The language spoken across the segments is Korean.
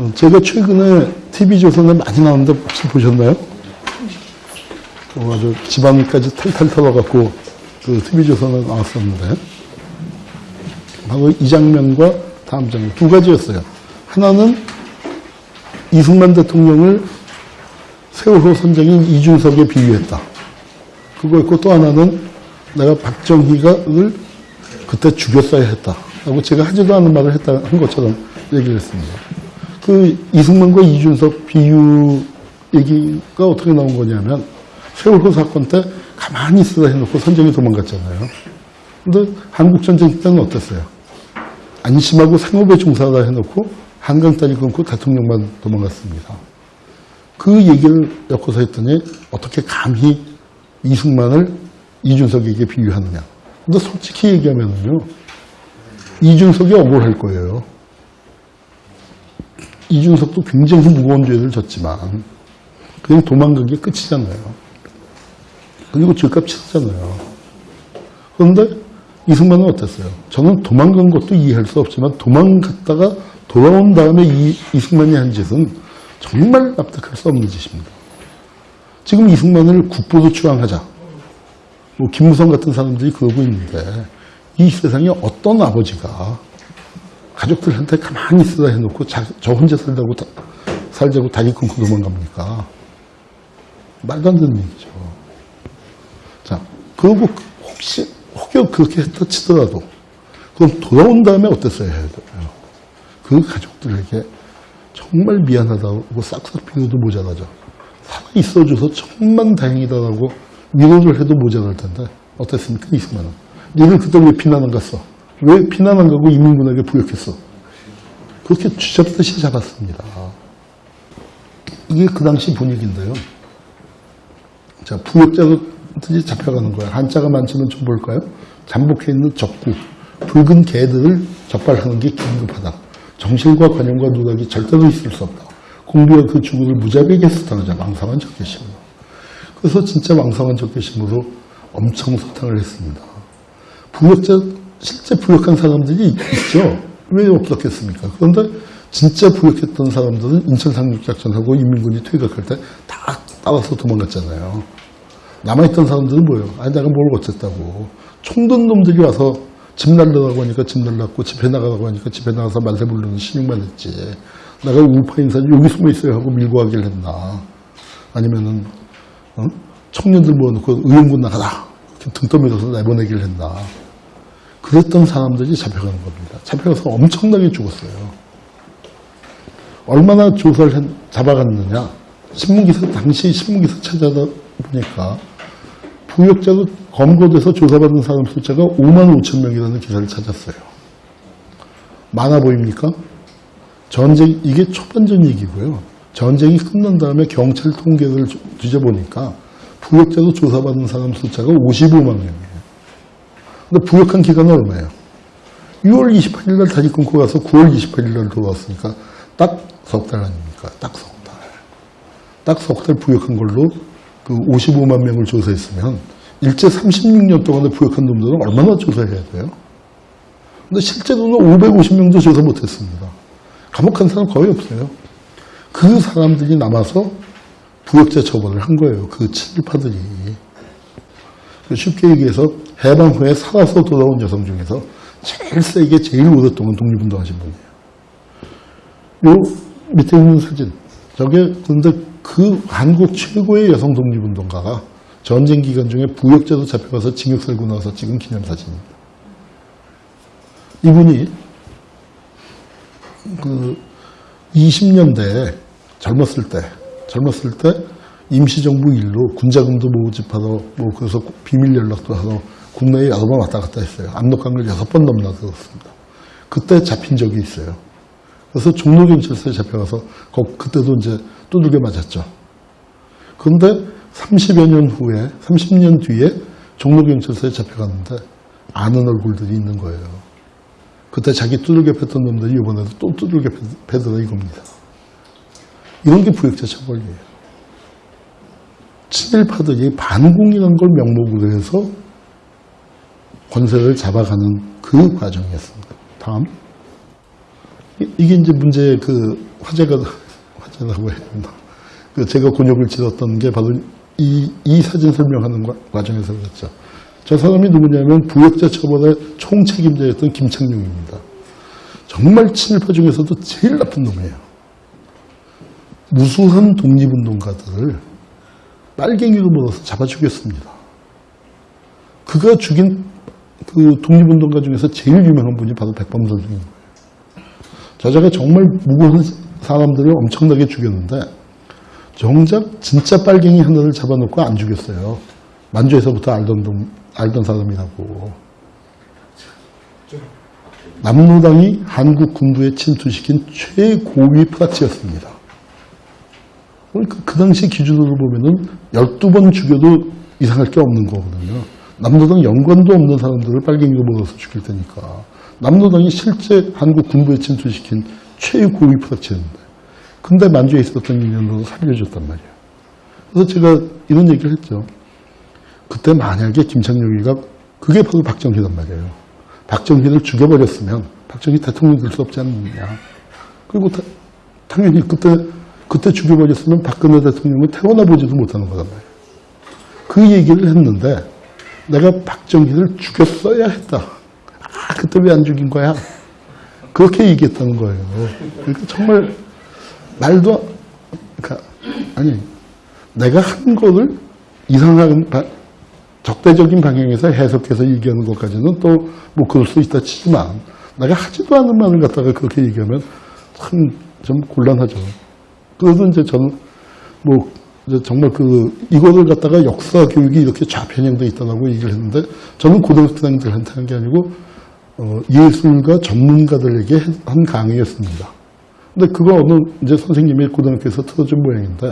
어, 제가 최근에 TV조선에 많이 나왔는데 혹시 보셨나요? 어, 아주 지방까지 탈탈 털어갖고 그 TV조선에 나왔었는데 바로 이 장면과 다음 장면 두 가지였어요. 하나는 이승만 대통령을 세월호 선장인 이준석에 비유했다. 그거였고 또 하나는 내가 박정희가를 그때 죽였어야 했다. 라고 제가 하지도 않은 말을 했다 한 것처럼 얘기를 했습니다. 그 이승만과 이준석 비유 얘기가 어떻게 나온 거냐면 세월호 사건 때 가만히 있으라 해놓고 선장이 도망갔잖아요. 근데 한국전쟁 때는 어땠어요? 안심하고 생업에 종사하라 해놓고 한강 다리 끊고 대통령만 도망갔습니다. 그 얘기를 엮어서 했더니 어떻게 감히 이승만을 이준석에게 비유하느냐. 근데 솔직히 얘기하면요. 이준석이 억울할 거예요. 이준석도 굉장히 무거운 죄를 졌지만 그냥 도망간 게 끝이잖아요. 그리고 죄값 치렀잖아요. 그런데 이승만은 어땠어요? 저는 도망간 것도 이해할 수 없지만 도망갔다가 돌아온 다음에 이, 이승만이 한 짓은 정말 납득할 수 없는 짓입니다. 지금 이승만을 국보도 추앙하자. 뭐 김무성 같은 사람들이 그러고 있는데 이 세상에 어떤 아버지가 가족들한테 가만히 있으라 해놓고 자, 저 혼자 살자고 다- 살자고 다리 끊고 도망갑니까? 말도 안 되는 얘기죠. 자, 그리고 혹시 혹여 그렇게 했다 치더라도 그럼 돌아온 다음에 어땠어야 해야 돼요? 그 가족들에게 정말 미안하다고 싹싹 비워도 모자라죠. 살아 있어줘서 정말 다행이다라고 위로를 해도 모자랄 텐데 어땠습니까 이승만은? 니들 그때 왜 피난 안 갔어? 왜 피난 안 가고 이민군에게 부역했어? 그렇게 쥐잡듯이 잡았습니다. 이게 그 당시 분위기인데요. 자, 부역자들이 잡혀가는 거야. 한자가 많지만 좀 볼까요? 잠복해 있는 적구, 붉은 개들을 적발하는 게 긴급하다. 정실과 관용과 누락이 절대로 있을 수 없다. 공비와 그 주군을 무자비하게 수탕하자. 왕성한 적개심으로. 그래서 진짜 왕성한 적개심으로 엄청 소탕을 했습니다. 부역자, 실제 부역한 사람들이 있죠. 왜 없었겠습니까? 그런데 진짜 부역했던 사람들은 인천 상륙작전하고 인민군이 퇴각할 때 다 따라서 도망갔잖아요. 남아있던 사람들은 뭐예요? 아니, 내가 뭘 어쨌다고. 총든 놈들이 와서 집 날라가고 하니까 집 날랐고, 집에 나가라고 하니까 집에 나가서 말세 부르는 신용만 했지. 내가 우파 인사를 여기 숨어 있어야 하고 밀고 가길 했나. 아니면은, 어? 청년들 모아놓고 의용군 나가라. 등 떠밀어서 내보내길 했나. 그랬던 사람들이 잡혀가는 겁니다. 잡혀가서 엄청나게 죽었어요. 얼마나 조사를 했- 잡아갔느냐. 신문기사, 당시 신문기사 찾아보니까 부역자도 검거돼서 조사받은 사람 숫자가 5만 5천 명이라는 기사를 찾았어요. 많아 보입니까? 전쟁, 이게 초반전 얘기고요. 전쟁이 끝난 다음에 경찰 통계를 조- 뒤져보니까 부역자도 조사받은 사람 숫자가 55만 명이에요. 근데 부역한 기간은 얼마예요? 6월 28일 날 다리 끊고 가서 9월 28일 날 돌아왔으니까 딱 석 달 아닙니까? 딱 석 달. 딱 석 달 부역한 걸로 그 55만 명을 조사했으면 일제 36년 동안에 부역한 놈들은 얼마나 조사해야 돼요? 근데 실제로는 550명도 조사 못했습니다. 감옥한 사람 거의 없어요. 그 사람들이 남아서 부역자 처벌을 한 거예요. 그 친일파들이. 쉽게 얘기해서 해방 후에 살아서 돌아온 여성 중에서 제일 세게 제일 오랫동안 독립운동하신 분이에요. 요 밑에 있는 사진. 저게 근데 그 한국 최고의 여성 독립운동가가 전쟁 기간 중에 부역자도 잡혀가서 징역 살고 나서 찍은 기념사진입니다. 이분이 그 20년대에 젊었을 때, 젊었을 때 임시정부 일로 군자금도 모집하러, 뭐, 그래서 비밀 연락도 하러 국내에 여러 번 왔다 갔다 했어요. 압록강을 여섯 번 넘나 들었습니다. 그때 잡힌 적이 있어요. 그래서 종로경찰서에 잡혀가서, 거- 그때도 이제 두들겨 맞았죠. 그런데 30여 년 후에, 30년 뒤에 종로경찰서에 잡혀갔는데 아는 얼굴들이 있는 거예요. 그때 자기 두들겨 팼던 놈들이 이번에도 또 두들겨 패- 패더라 이겁니다. 이런 게 부역자 처벌이에요. 친일파들이 반공이라는 걸 명목으로 해서 권세를 잡아가는 그 과정이었습니다. 다음. 이- 이게 이제 문제의 그 화제가, 화제라고 해야 되나. 그 제가 곤욕을 치렀던 게 바로 이, 이 사진 설명하는 과- 과정에서 그랬죠. 저 사람이 누구냐면 부역자 처벌의 총책임자였던 김창룡입니다. 정말 친일파 중에서도 제일 나쁜 놈이에요. 무수한 독립운동가들을 빨갱이로 몰아서 잡아 죽였습니다. 그가 죽인 그 독립운동가 중에서 제일 유명한 분이 바로 백범 선생인 거예요. 저자가 정말 무고한 사람들을 엄청나게 죽였는데 정작 진짜 빨갱이 하나를 잡아놓고 안 죽였어요. 만주에서부터 알던 놈, 알던 사람이라고. 남로당이 한국 군부에 침투시킨 최고위 파티였습니다. 그러니까 그 당시 기준으로 보면은 12번 죽여도 이상할 게 없는 거거든요. 남로당 연관도 없는 사람들을 빨갱이로 몰아서 죽일 테니까. 남로당이 실제 한국 군부에 침투시킨 최고위 파티였는데. 근데 만주에 있었던 인연으로 살려줬단 말이에요. 그래서 제가 이런 얘기를 했죠. 그때 만약에 김창룡이가 그게 바로 박정희란 말이에요. 박정희를 죽여버렸으면 박정희 대통령 될 수 없지 않느냐. 그리고 다- 당연히 그때 그때 죽여버렸으면 박근혜 대통령은 태어나 보지도 못하는 거란 말이에요. 그 얘기를 했는데 내가 박정희를 죽였어야 했다. 아 그때 왜 안 죽인 거야? 그렇게 얘기했다는 거예요. 그러니까 정말 말도 그러니까 아니 내가 한 거를 이상한 바- 적대적인 방향에서 해석해서 얘기하는 것까지는 또 뭐 그럴 수 있다 치지만 내가 하지도 않은 말을 갖다가 그렇게 얘기하면 참 좀 곤란하죠. 그래서 이제 저는 뭐 정말 그 이거를 갖다가 역사 교육이 이렇게 좌편향돼 있다고 얘기를 했는데 저는 고등학생들한테 한 게 아니고 어, 예술가 전문가들에게 한 강의였습니다. 근데 그거 어느 이제 선생님이 고등학교에서 틀어준 모양인데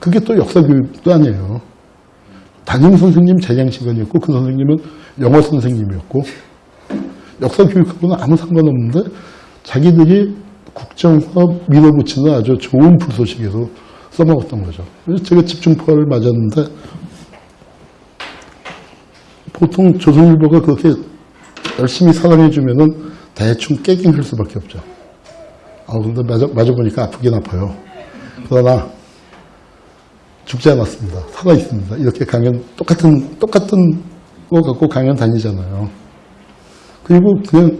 그게 또 역사 교육도 아니에요. 담임 선생님 재량 시간이었고 그 선생님은 영어 선생님이었고 역사 교육하고는 아무 상관없는데 자기들이 국정화 밀어붙이는 아주 좋은 불소식에서 써먹었던 거죠. 그래서 제가 집중포화를 맞았는데 보통 조선일보가 그렇게 열심히 사랑해주면은 대충 깨긴 할 수밖에 없죠. 아, 근데 맞아, 맞아보니까 아프긴 아파요. 그러나 죽지 않았습니다. 살아 있습니다. 이렇게 강연 똑같은 똑같은 거 갖고 강연 다니잖아요. 그리고 그냥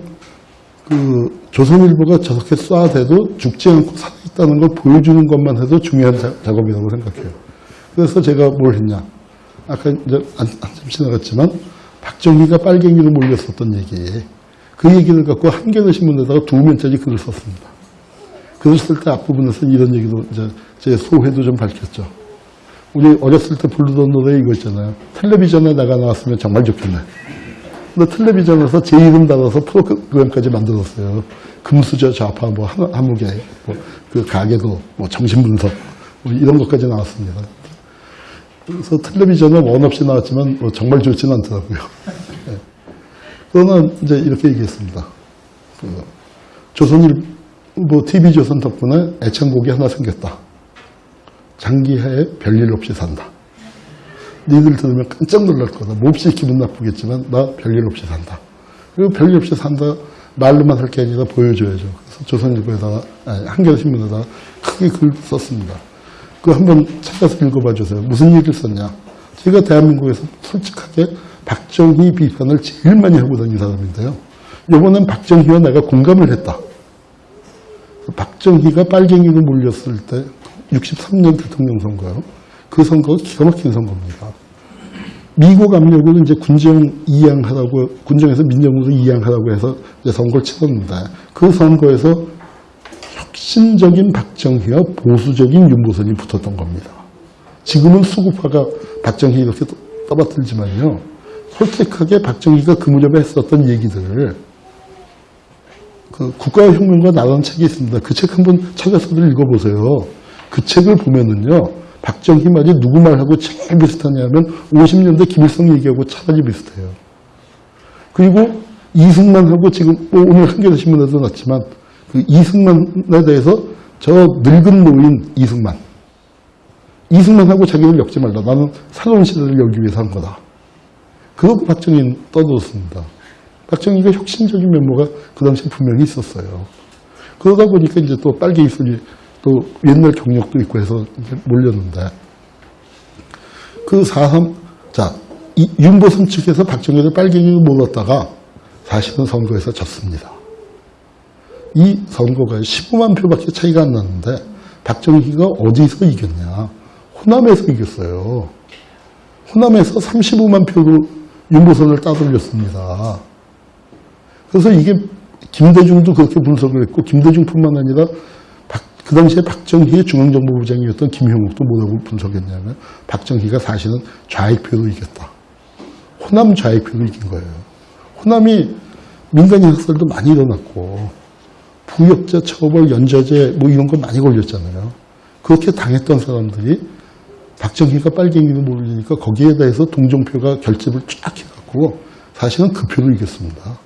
그 조선일보가 저렇게 쏴대도 죽지 않고 살아 있다는 걸 보여주는 것만 해도 중요한 자- 작업이라고 생각해요. 그래서 제가 뭘 했냐? 아까 이제 안- 한참 지나갔지만 박정희가 빨갱이로 몰렸었던 얘기, 그 얘기를 갖고 한겨레 신문에다가 두 면짜리 글을 썼습니다. 글을 쓸 때 앞부분에서 이런 얘기도 이제 제 소회도 좀 밝혔죠. 우리 어렸을 때 부르던 노래 이거 있잖아요. 텔레비전에 내가 나왔으면 정말 좋겠네. 텔레비전에서 제 이름 달아서 프로그램까지 만들었어요. 금수저 좌파 뭐 한- 한무개 뭐그 가게도 뭐 정신분석 뭐 이런 것까지 나왔습니다. 그래서 텔레비전은 원 없이 나왔지만 뭐 정말 좋지는 않더라고요. 예. 그러나 이제 이렇게 얘기했습니다. 그 조선일보 TV조선 덕분에 애창곡이 하나 생겼다. 장기하에 별일 없이 산다. 니들 들으면 깜짝 놀랄 거다. 몹시 기분 나쁘겠지만 나 별일 없이 산다. 그리고 별일 없이 산다 말로만 할 게 아니라 보여줘야죠. 그래서 조선일보에다가 아니, 한겨레신문에다가 크게 글 썼습니다. 그거 한번 찾아서 읽어봐 주세요. 무슨 얘기를 썼냐. 제가 대한민국에서 솔직하게 박정희 비판을 제일 많이 하고 다닌 사람인데요. 이번엔 박정희와 내가 공감을 했다. 박정희가 빨갱이로 몰렸을 때 63년 대통령 선거요. 그 선거가 기가 막힌 선거입니다. 미국 압력으로 이제 군정 이양하라고 군정에서 민정으로 이양하라고 해서 이제 선거를 치렀는데 그 선거에서 혁신적인 박정희와 보수적인 윤보선이 붙었던 겁니다. 지금은 수구파가 박정희 이렇게 떠- 떠받들지만요. 솔직하게 박정희가 그 무렵에 했었던 얘기들을 그 국가혁명과 나라는 책이 있습니다. 그 책 한번 찾아서들 읽어보세요. 그 책을 보면은요, 박정희 말이 누구 말하고 제일 비슷하냐면 50년대 김일성 얘기하고 차라리 비슷해요. 그리고 이승만하고 지금 뭐 오늘 한겨레 신문에도 났지만 그 이승만에 대해서 저 늙은 노인 이승만 이승만하고 자기를 엮지 말라. 나는 새로운 시대를 열기 위해서 한 거다. 그러고 박정희는 떠들었습니다. 박정희가 혁신적인 면모가 그 당시에 분명히 있었어요. 그러다 보니까 이제 또 빨갱이 소리, 또 옛날 경력도 있고 해서 몰렸는데, 그 4.3, 자, 이 윤보선 측에서 박정희를 빨갱이로 몰랐다가 사실은 선거에서 졌습니다. 이 선거가 15만 표밖에 차이가 안 났는데 박정희가 어디서 이겼냐? 호남에서 이겼어요. 호남에서 35만 표로 윤보선을 따돌렸습니다. 그래서 이게 김대중도 그렇게 분석을 했고 김대중뿐만 아니라 박- 그 당시에 박정희의 중앙정보부장이었던 김형욱도 뭐라고 분석했냐면 박정희가 사실은 좌익표로 이겼다. 호남 좌익표로 이긴 거예요. 호남이 민간인 학살도 많이 일어났고 부역자 처벌, 연좌제 뭐 이런 거 많이 걸렸잖아요. 그렇게 당했던 사람들이 박정희가 빨갱이도 모르니까 거기에 대해서 동정표가 결집을 쫙 해갖고 사실은 그 표로 이겼습니다.